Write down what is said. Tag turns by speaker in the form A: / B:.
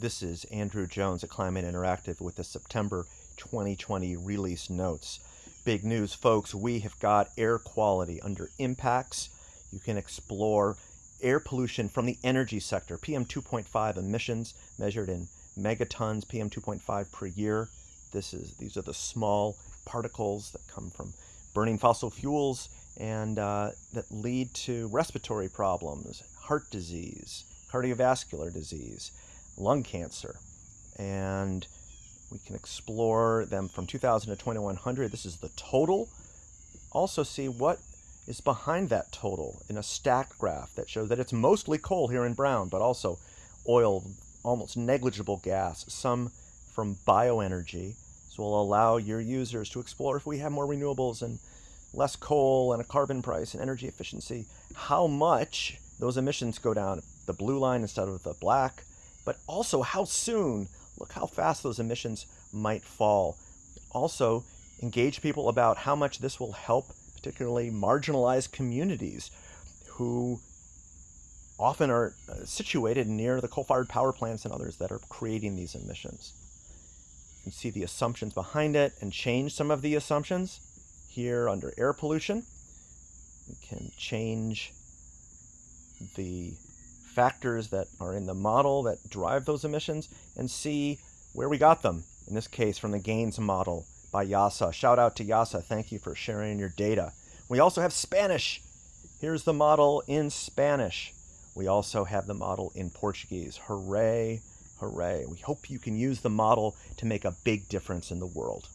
A: This is Andrew Jones at Climate Interactive with the September 2020 release notes. Big news, folks. We have got air quality under impacts. You can explore air pollution from the energy sector, PM 2.5 emissions measured in megatons, PM 2.5 per year. This is these are the small particles that come from burning fossil fuels and uh, that lead to respiratory problems, heart disease, cardiovascular disease lung cancer. And we can explore them from 2000 to 2100. This is the total. Also see what is behind that total in a stacked graph that shows that it's mostly coal here in brown, but also oil, almost negligible gas, some from bioenergy. So we'll allow your users to explore if we have more renewables and less coal and a carbon price and energy efficiency, how much those emissions go down. The blue line instead of the black, but also how soon, look how fast those emissions might fall. Also, engage people about how much this will help particularly marginalized communities who often are uh, situated near the coal-fired power plants and others that are creating these emissions. You can see the assumptions behind it and change some of the assumptions here under air pollution. We can change the factors that are in the model that drive those emissions and see where we got them. In this case, from the GAINS model by IIASA. Shout out to IIASA. Thank you for sharing your data. We also have Spanish. Here's the model in Spanish. We also have the model in Portuguese. Hooray, hooray. We hope you can use the model to make a big difference in the world.